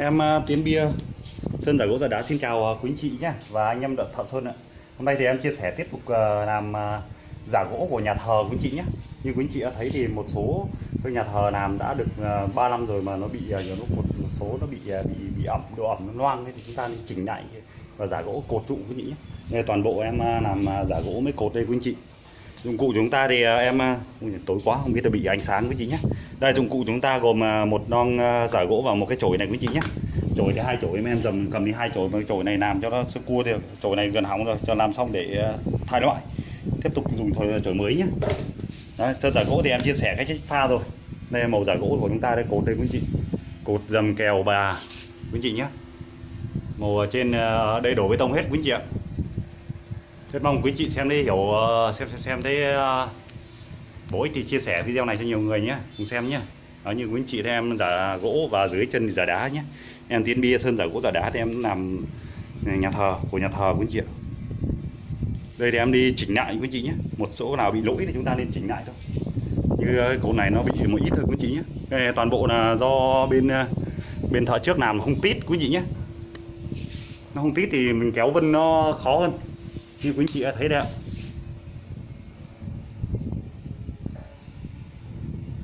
Em à, Tiến Bia, Sơn giả gỗ giả đá xin chào à, quý anh chị nhé và anh em Thợ Sơn ạ. Hôm nay thì em chia sẻ tiếp tục à, làm giả gỗ của nhà thờ quý anh chị nhé. Như quý anh chị đã thấy thì một số cái nhà thờ làm đã được 3 năm rồi mà nó bị nhiều nó một số nó bị bị bị ẩm, độ ẩm nó loang thì chúng ta nên chỉnh lại và giả gỗ cột trụ quý anh chị nhé. Đây toàn bộ em làm giả gỗ mới cột đây quý anh chị dụng cụ chúng ta thì à, em à, tối quá, không biết là bị ánh sáng quý chị nhé đây, dụng cụ chúng ta gồm à, một non giả gỗ và một cái chổi này quý chị nhé chổi thì hai chổi, em em dầm cầm đi hai chổi, mà chổi này làm cho nó sơ cua thì chổi này gần hỏng rồi, cho làm xong để thay loại. Tiếp tục dùng thôi chổi mới nhé đấy sơn giả gỗ thì em chia sẻ cái cách pha rồi. Đây, màu giả gỗ của chúng ta đây, cột đây quý chị. Cột dầm kèo bà quý chị nhé màu ở trên đây đổ bê tông hết quý chị ạ rất mong quý chị xem đi hiểu ờ, xem xem xem thấy ờ, bổ ích thì chia sẻ video này cho nhiều người nhé cùng xem nhé đó như quý chị thấy em giả gỗ và dưới chân thì giả đá nhé em tiến bia sơn giả gỗ, giả đá thì em làm nhà thờ của nhà thờ quý chị ạ. Đây thì em đi chỉnh lại quý chị nhé một số nào bị lỗi thì chúng ta nên chỉnh lại thôi. Như ờ, cột này nó bị một ít thôi quý chị nhé đây toàn bộ là do bên bên thợ trước làm, không tít quý chị nhé nó không tít thì mình kéo vân nó khó hơn như quý anh chị đã thấy đấy ạ.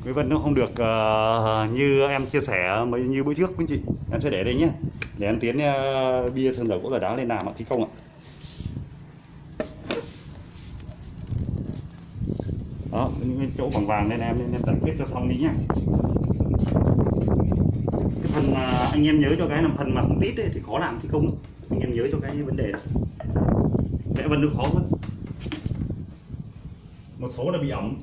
Cái vân nó không được uh, như em chia sẻ mấy như bữa trước quý anh chị em sẽ để đây nhé. Để em tiến uh, bia sơn dầu gỗ giả đá lên làm ạ thi công ạ. Đó những cái chỗ vàng vàng nên em nên em giải quyết cho xong đi nhé. Cái phần mà anh em nhớ cho cái là phần mà không tít ấy, thì khó làm thi công anh em nhớ cho cái vấn đề đó vẽ vân nó khó hơn một số là bị ẩm.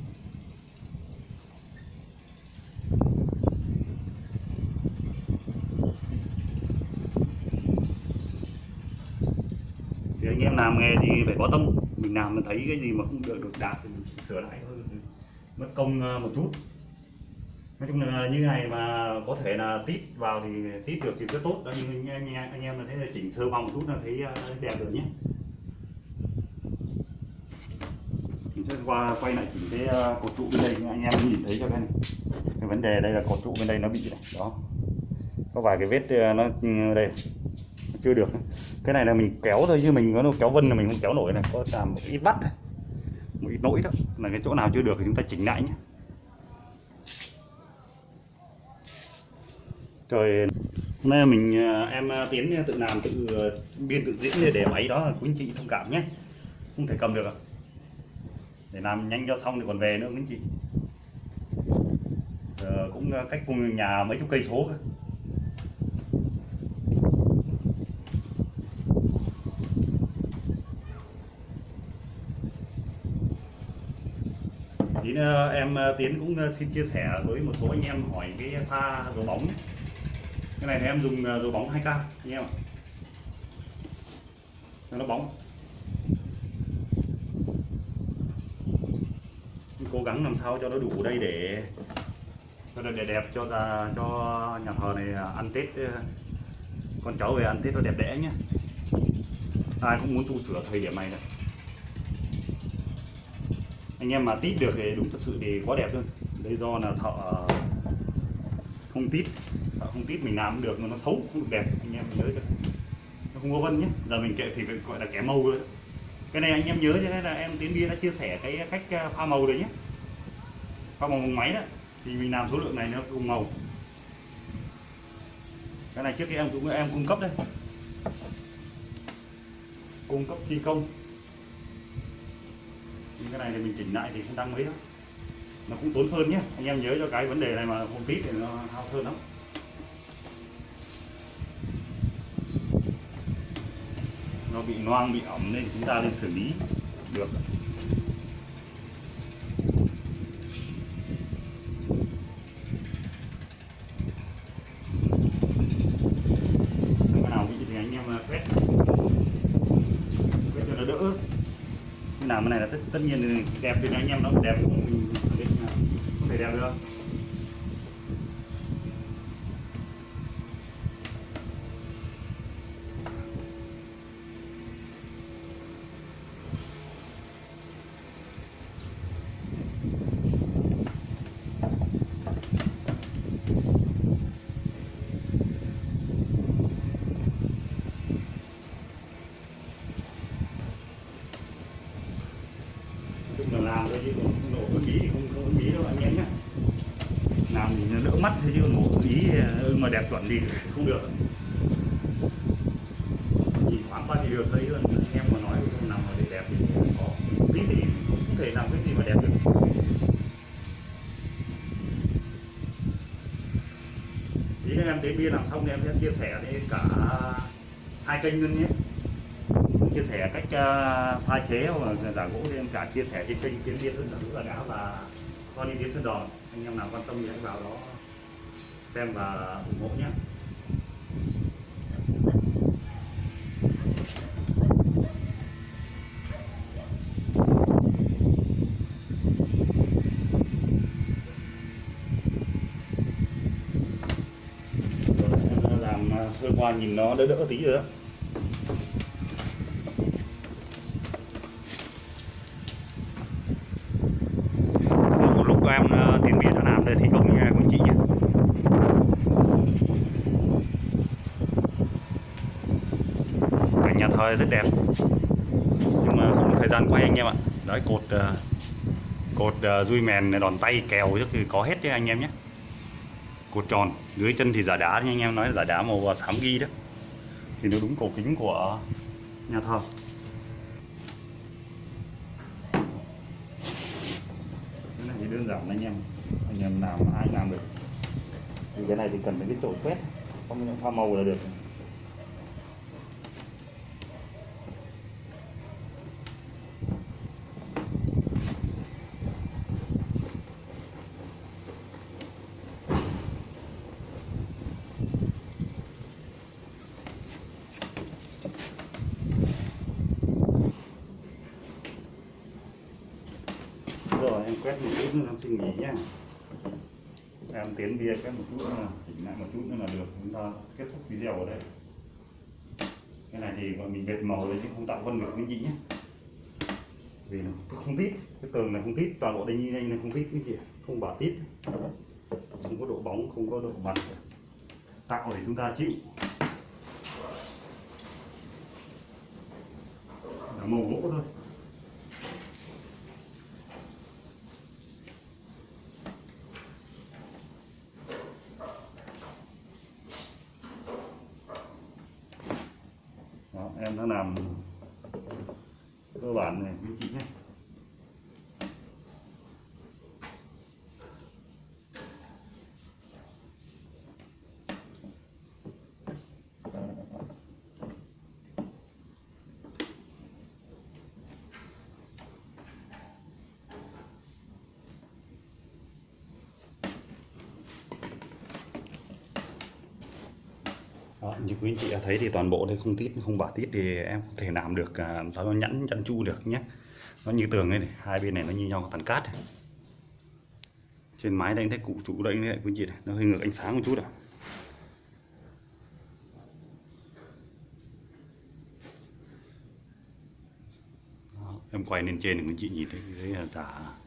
Thì anh em làm nghề thì phải có tâm. Mình làm mình thấy cái gì mà không được được đạt thì mình chỉnh sửa lại thôi. Mất công ờ, một chút. Nói chung là như này mà có thể là tít vào thì tít được thì rất tốt. Đó nhưng anh, anh, anh em là thấy là chỉnh sơ vòng một chút là thấy ờ, đẹp rồi nhé mình sẽ qua quay lại chỉnh cái ờ, cột trụ bên đây, anh em nhìn thấy cho cái này. Cái vấn đề đây là cột trụ bên đây nó bị này, đó. Có vài cái vết ờ, nó đây nó chưa được. Cái này là mình kéo thôi chứ mình có kéo vân là mình không kéo nổi này. Có làm một ít bắt này. Một ít nỗi đó. Là cái chỗ nào chưa được thì chúng ta chỉnh lại nhé. Trời, hôm nay mình ờ, em tiến tự làm, tự biên tự diễn để máy đó. Quý anh chị thông cảm nhé. Không thể cầm được ạ để làm nhanh cho xong thì còn về nữa quý anh chị Giờ cũng ờ, cách cùng nhà mấy chục cây số cơ. Thì ờ, em ờ, Tiến cũng xin chia sẻ với một số anh em hỏi cái pha dầu bóng. Cái này thì em dùng dầu bóng 2K anh em ạ. Nó bóng. Gắng làm sao cho nó đủ đây để cho nó đẹp cho ra cho nhà thờ này ăn tết, con cháu về ăn tết nó đẹp đẽ nhé. Ai cũng muốn tu sửa thời điểm này này. Anh em mà tít được thì đúng thật sự thì quá đẹp luôn. Đây do là thợ không tít. Thợ không tít mình làm được nó xấu không được đẹp, anh em nhớ được nó không có vân nhé. Giờ mình kệ thì gọi là kẻ màu rồi cái này anh em nhớ cho nên là em tiến bia đã chia sẻ cái cách à, pha màu rồi nhé pha màu bằng máy đó, thì mình làm số lượng này nó cùng màu. Cái này trước khi em cũng, em cung cấp đây. Cung cấp thi công. Nhưng cái này thì mình chỉnh lại thì không tăng mấy đâu. Nó cũng tốn sơn nhé anh em nhớ cho cái vấn đề này mà không tí thì nó hao sơn lắm. Nó bị loang, bị ẩm nên chúng ta nên xử lý được cái nào bị thì quét quét cho nó đỡ. Cái nào cái này là tất, tất nhiên đẹp thì anh em nó đẹp cũng mình khẳng không thể đẹp được. Làm thôi chứ nổ ưng ý thì không có ưng ý đâu anh em nhé làm thì nó đỡ mắt thôi chứ nổ ưng ý ờ, mà đẹp chuẩn thì không được. Nhìn thoáng qua thì được, thấy hơn anh em mà nói không làm mà để đẹp thì không có. Tí thì không thể làm cái gì mà đẹp được. Tí anh em đến bia làm xong thì em sẽ chia sẻ đến cả hai kênh luôn nhé chia sẻ cách uh, pha chế và giả gỗ thì em cả chia sẻ trên kênh tiến viên sơn giả gỗ là đá và con đi tiến sơn đòn. Anh em nào quan tâm thì hãy vào đó xem và ủng hộ nhé. Em làm sơ qua nhìn nó đỡ đỡ tí rồi đó một lúc em ờ, tiến để thi công nhà của anh chị nhé cảnh nhà thờ rất đẹp. Nhưng mà không có thời gian quay anh em ạ. Đấy, cột ờ, cột ờ, dui mèn đòn tay kèo rất thì có hết đấy anh em nhé. Cột tròn, dưới chân thì giả đá như anh em nói là giả đá màu à, xám ghi đó. Thì nó đúng cổ kính của nhà thờ. Cái này thì đơn giản anh em anh em làm ai làm được. Thì cái này thì cần mấy cái chổi quét, không những pha màu là được. Rồi, em quét một chút nữa, em xin nghỉ nhé em tiến bia cái một chút nữa chỉnh lại một chút nữa là được. Chúng ta kết thúc video ở đây. Cái này thì gọi mình bệt màu lên chứ không tạo vân được cái chị nhé vì nó không tít cái tường này không tít toàn bộ đây như này không tít cái chị à? không bảo tít. Không có độ bóng, không có độ mặt. Tạo để chúng ta chịu. Là màu gỗ thôi. Đang làm cơ bản này anh chị nhé. Đó, như quý anh chị đã thấy thì toàn bộ đây không tít không bả tít thì em không thể làm được à, sao nó nhẵn chăn chu được nhé. Nó như tường đây này hai bên này nó như nhau tàn cát này. trên mái đây anh thấy cụ trụ đây này quý anh chị này nó hơi ngược ánh sáng một chút à Đó, em quay lên trên để quý anh chị nhìn thấy cái là giả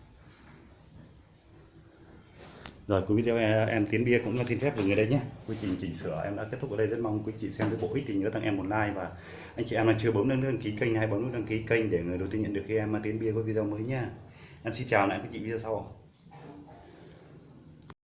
rồi cuối video em, tiến bia cũng xin phép dừng ở đây nhé. Quy trình chỉnh sửa em đã kết thúc ở đây. Rất mong quý chị xem cái bộ ích thì nhớ tặng em một like và anh chị em nào chưa bấm nút đăng ký kênh hay bấm nút đăng ký kênh để người đầu tiên nhận được khi em tiến bia có video mới nha. Em xin chào lại quý chị video sau.